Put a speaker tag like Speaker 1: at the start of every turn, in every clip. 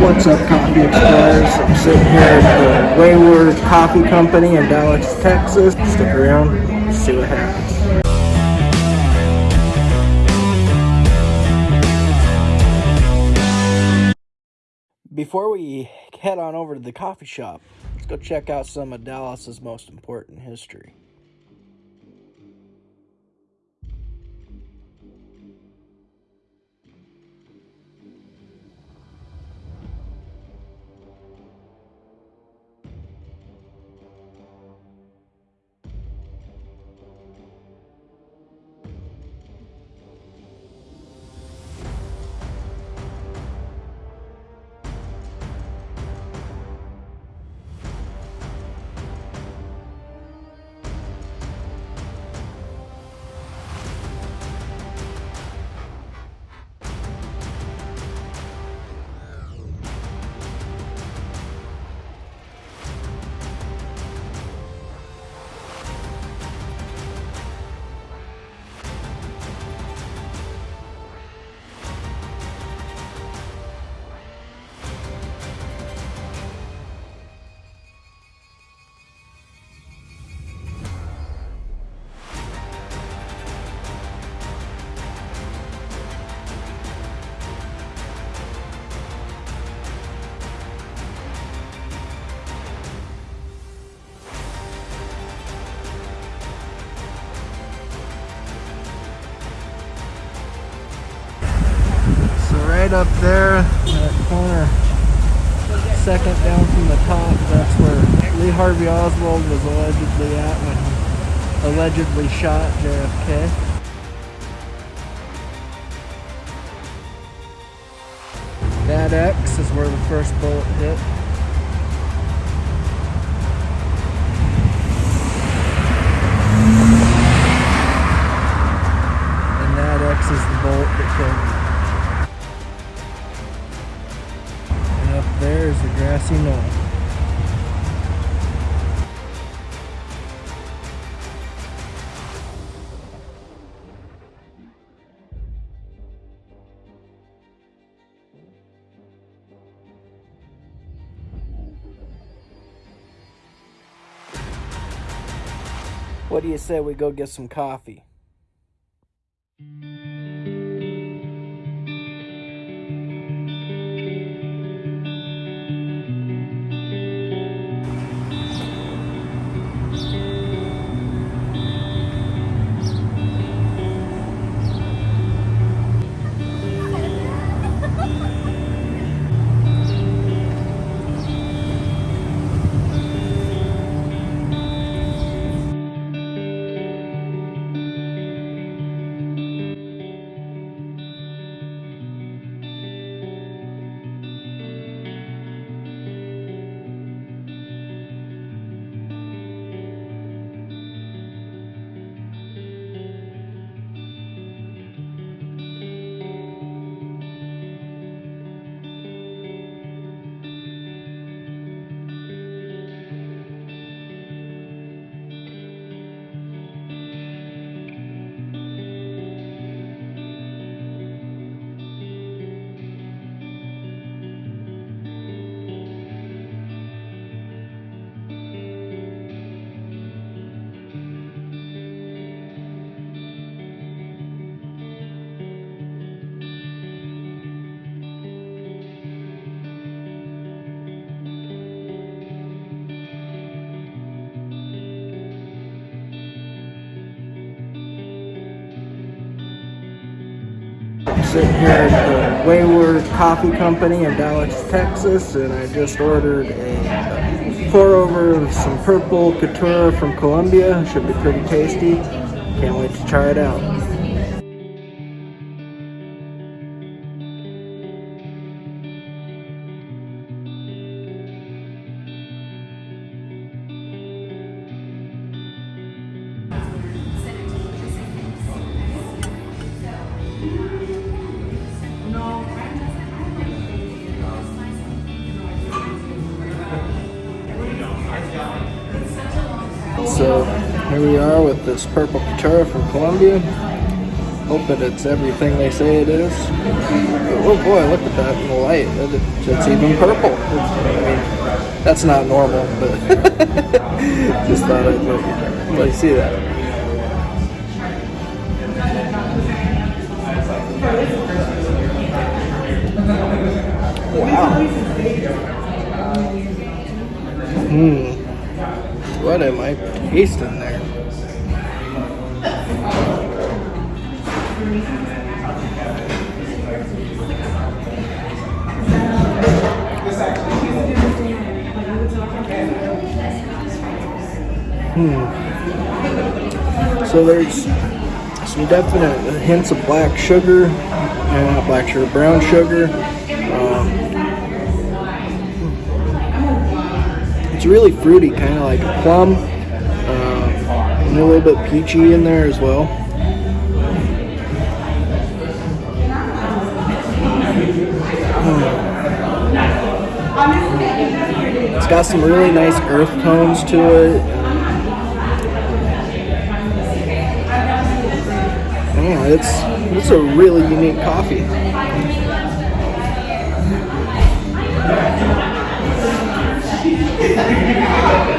Speaker 1: What's up, Coffee Explorers? I'm sitting here at the Wayward Coffee Company in Dallas, Texas. Stick around, see what happens. Before we head on over to the coffee shop, let's go check out some of Dallas's most important history. Right up there, that corner, second down from the top, that's where Lee Harvey Oswald was allegedly at when he allegedly shot JFK. That X is where the first bullet hit. Knoll. What do you say we go get some coffee? Sitting here at the Wayward Coffee Company in Dallas, Texas, and I just ordered a pour over of some purple Caturra from Colombia. Should be pretty tasty. Can't wait to try it out. We are with this purple Caturra from Colombia. Hope that it's everything they say it is. Oh boy, look at that in the light. It's even purple. I mean, that's not normal, but just thought I'd you, let you see that. Wow. Hmm. What am I tasting there? Hmm. So there's some definite hints of black sugar, uh, not black sugar, brown sugar. Um, it's really fruity, kind of like a plum, uh, and a little bit peachy in there as well. Got some really nice earth tones to it. Yeah, it's it's a really unique coffee.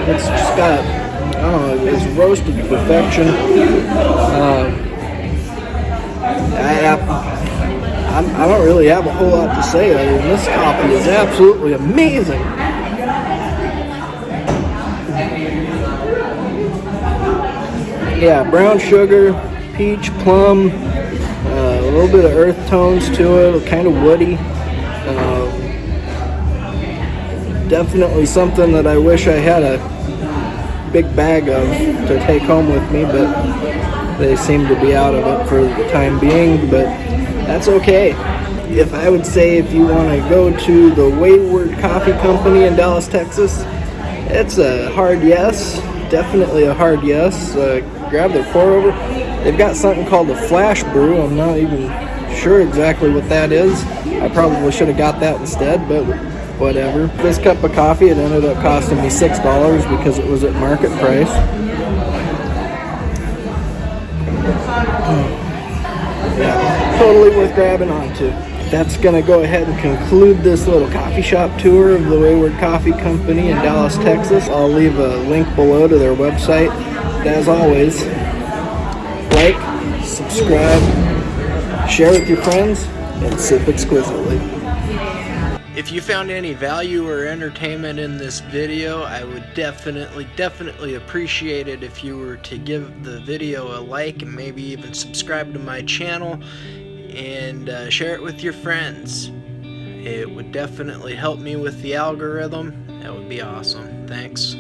Speaker 1: It's just got I don't know, it's roasted to perfection. Um, I, I, I don't really have a whole lot to say other than this coffee is absolutely amazing. Yeah, brown sugar, peach, plum, uh, a little bit of earth tones to it, kind of woody. Uh, definitely something that I wish I had a big bag of to take home with me, but they seem to be out of it for the time being, but that's okay. If I would say if you want to go to the Wayward Coffee Company in Dallas, Texas, it's a hard yes, definitely a hard yes. Uh, grab their pour over. They've got something called a flash brew. I'm not even sure exactly what that is. I probably should have got that instead, but whatever. This cup of coffee, it ended up costing me $6 because it was at market price. Yeah, totally worth grabbing onto. That's going to go ahead and conclude this little coffee shop tour of the Wayward Coffee Company in Dallas, Texas. I'll leave a link below to their website. As always, like, subscribe, share with your friends, and sip exquisitely. If you found any value or entertainment in this video, I would definitely, definitely appreciate it if you were to give the video a like and maybe even subscribe to my channel and uh, share it with your friends. It would definitely help me with the algorithm. That would be awesome. Thanks.